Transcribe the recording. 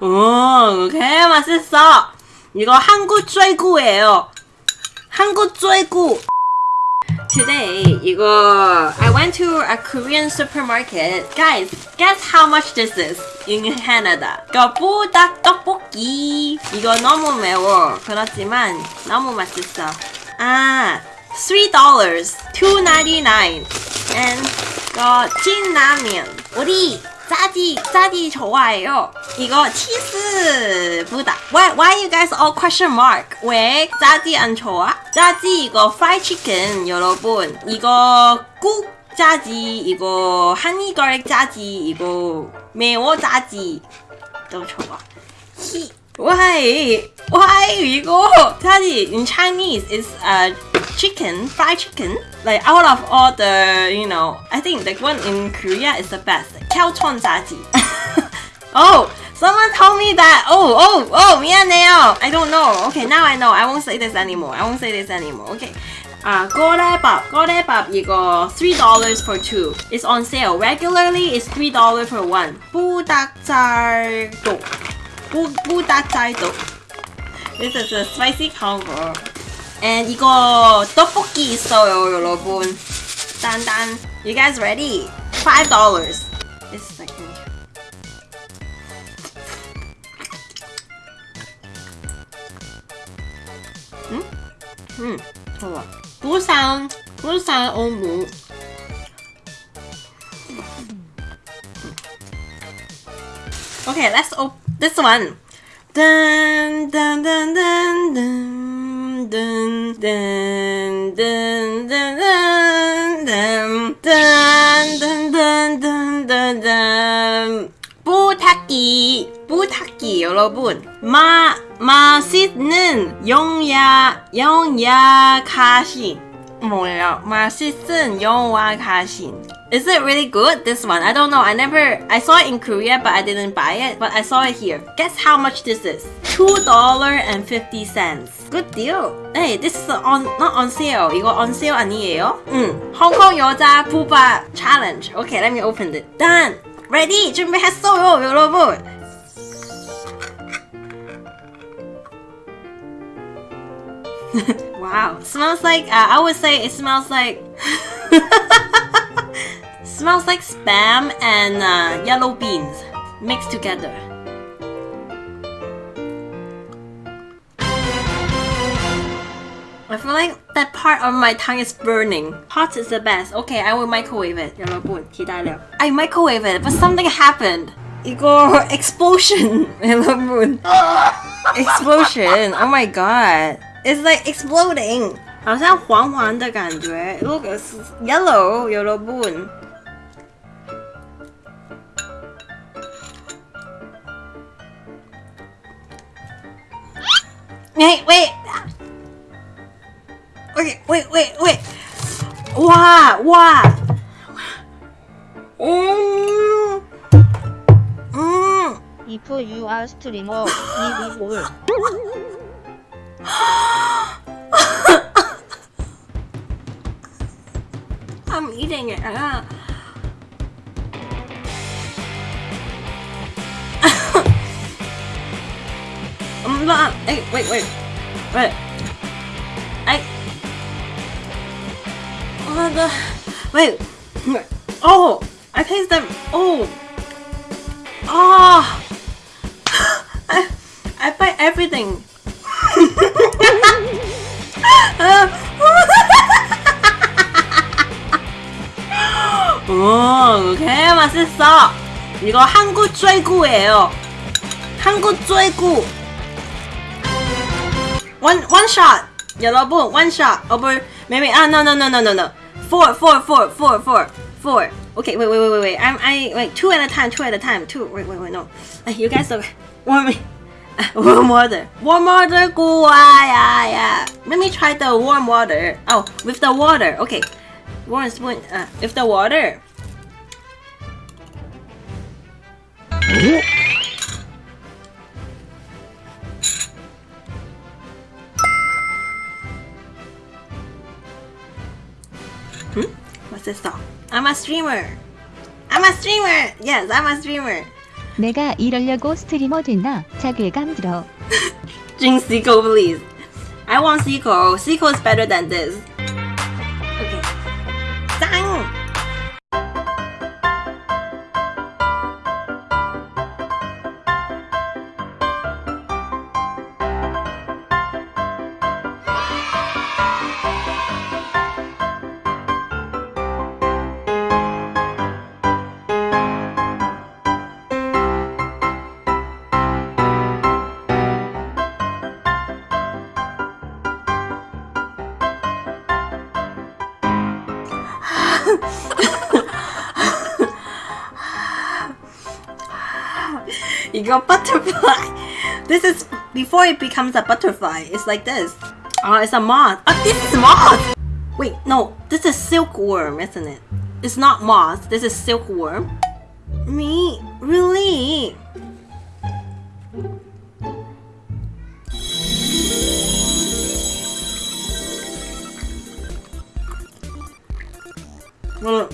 오, 개 맛있어. 이거 한국 쫄구예요. 한국 쫄구. Today, 이거 I went to a Korean supermarket. Guys, guess how much this is in Canada? 이거 부닭 떡볶이. 이거 너무 매워. 그렇지만 너무 맛있어. 아, three dollars, two and 이거 찐라면. 우리 짜지 짜지 좋아해요. 이거 치즈보다 Why, why you guys all question mark? 왜 짜지 안 좋아? 짜지 이거 fried chicken 여러분 이거 국 짜지 이거 한이걸 짜지 이거 매워 짜지 좀 좋아 히 Why? Why 이거? 짜지 in Chinese is a chicken, fried chicken. Like out of all the, you know, I think the one in Korea is the best. Kyaochon 자ji. oh, someone told me that. Oh, oh, oh, 미안해요. I don't know. Okay, now I know. I won't say this anymore. I won't say this anymore. Okay. 아, 꼬레밥. 꼬레밥 이거 $3 for two. It's on sale. Regularly, it's $3 for one. 부닭살도. 부, 부닭살도. This is a spicy combo. And 이거 떡볶이 있어요, 여러분. 딴딴. You guys ready? $5. It's like 음, 좋아. 부산, 부산 어묵. Okay, let's op this one. Dun dun dun dun dun dun dun dun dun dun dun dun dun dun dun dun 부탁기 부탁기 여러분 마 맛있는 영야 영야가신 뭐예요 맛있는 영야가신 Is it really good? This one? I don't know. I never I saw it in Korea but I didn't buy it. But I saw it here. Guess how much this is? $2.50. Good deal. Hey, this is on not on sale. 이거 on sale 아니에요? 응. 홍콩 여자 부바 challenge. Okay, let me open it. Done. Ready? 준비했어요, 여러분. wow, smells like uh, I would say it smells like smells like spam and uh, yellow beans mixed together. I feel like that part of my tongue is burning. Hot is the best. Okay, I will microwave it. 여러분, 기다려. I microwave it, but something happened. 이거 explosion, 여러분. explosion. Oh my god. It's like exploding. exploding，好像黄黄的感觉。Look, it's yellow, yellow moon. Wait, wait. Okay, wait, wait, wait. Wow, wow. Mm. Mm. If you are streamer, you will. I'm eating it. Ah. I'm not. Hey, wait, wait, wait. I. Oh the. Wait. Oh, I taste them. Oh. Oh. I. I bite everything. 오, 개 맛있어. 이거 한국 쫄구예요. 한국 쫄구. One one shot. 여러분, one shot. Over maybe ah no no no no no no. Four four four four four four. Okay, wait wait wait wait wait. I'm I wait two at a time. Two at a time. Two. Wait wait wait no. You guys are warm me. Warm water. Warm water, good. Yeah, yeah. Let me try the warm water. Oh, with the water. Okay. Warm spoon. Uh, with the water. Hmm? What's this song? I'm a streamer. I'm a streamer. Yes, I'm a streamer. 내가 이러려고 스트리머 됐나? 자괴감 들어. Drink Seiko, please. I want Seiko. Seiko is better than this. You got butterfly. This is before it becomes a butterfly. It's like this. Oh, it's a moth. Oh, this is moth. Wait, no, this is silkworm, isn't it? It's not moth. This is silkworm. Me, really? Well,